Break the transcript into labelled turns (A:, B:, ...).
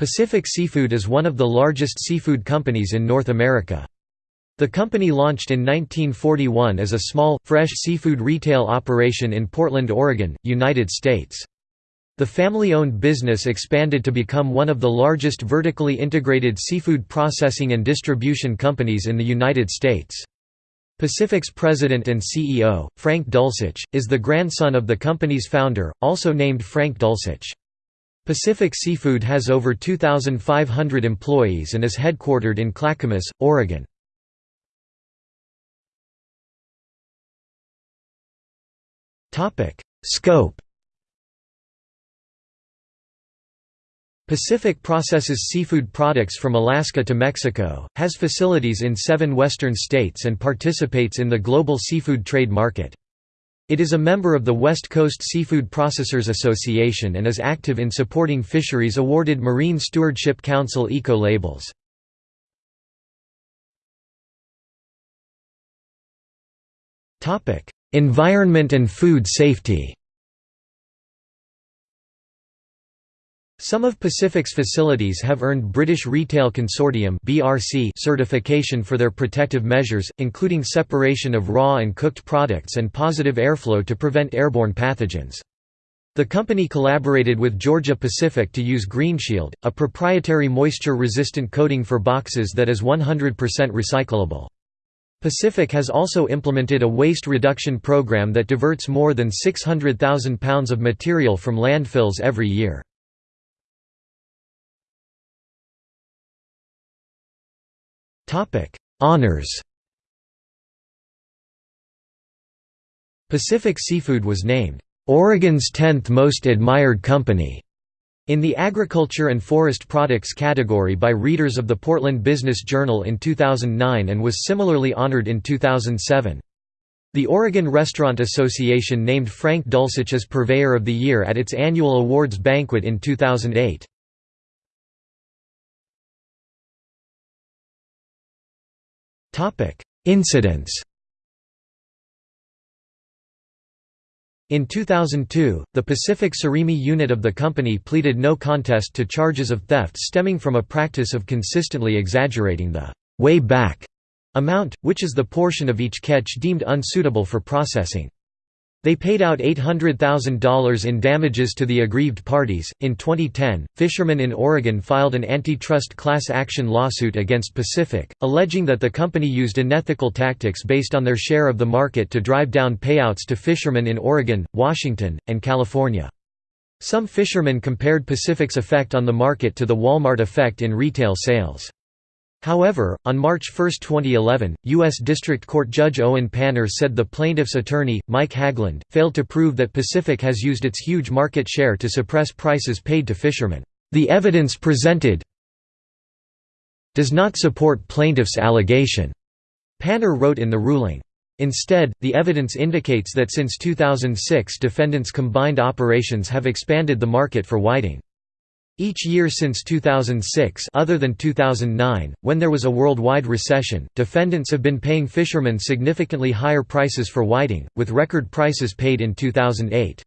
A: Pacific Seafood is one of the largest seafood companies in North America. The company launched in 1941 as a small, fresh seafood retail operation in Portland, Oregon, United States. The family-owned business expanded to become one of the largest vertically integrated seafood processing and distribution companies in the United States. Pacific's president and CEO, Frank Dulcich, is the grandson of the company's founder, also named Frank Dulcich. Pacific Seafood has over 2,500 employees and is headquartered in Clackamas, Oregon. Scope Pacific processes seafood products from Alaska to Mexico, has facilities in seven western states and participates in the global seafood trade market. It is a member of the West Coast Seafood Processors Association and is active in supporting fisheries awarded Marine Stewardship Council eco-labels. Environment and food safety Some of Pacific's facilities have earned British Retail Consortium certification for their protective measures, including separation of raw and cooked products and positive airflow to prevent airborne pathogens. The company collaborated with Georgia Pacific to use GreenShield, a proprietary moisture-resistant coating for boxes that is 100% recyclable. Pacific has also implemented a waste reduction program that diverts more than 600,000 pounds of material from landfills every year. Honours Pacific Seafood was named, "...Oregon's 10th most admired company." in the Agriculture and Forest Products category by readers of the Portland Business Journal in 2009 and was similarly honored in 2007. The Oregon Restaurant Association named Frank Dulcich as Purveyor of the Year at its annual awards banquet in 2008. Incidents In 2002, the Pacific Surimi unit of the company pleaded no contest to charges of theft stemming from a practice of consistently exaggerating the weighback amount, which is the portion of each catch deemed unsuitable for processing. They paid out $800,000 in damages to the aggrieved parties. In 2010, fishermen in Oregon filed an antitrust class action lawsuit against Pacific, alleging that the company used unethical tactics based on their share of the market to drive down payouts to fishermen in Oregon, Washington, and California. Some fishermen compared Pacific's effect on the market to the Walmart effect in retail sales. However, on March 1, 2011, U.S. District Court Judge Owen Panner said the plaintiff's attorney, Mike Haglund, failed to prove that Pacific has used its huge market share to suppress prices paid to fishermen. The evidence presented does not support plaintiff's allegation, Panner wrote in the ruling. Instead, the evidence indicates that since 2006 defendants' combined operations have expanded the market for whiting. Each year since 2006 other than 2009, when there was a worldwide recession, defendants have been paying fishermen significantly higher prices for whiting, with record prices paid in 2008.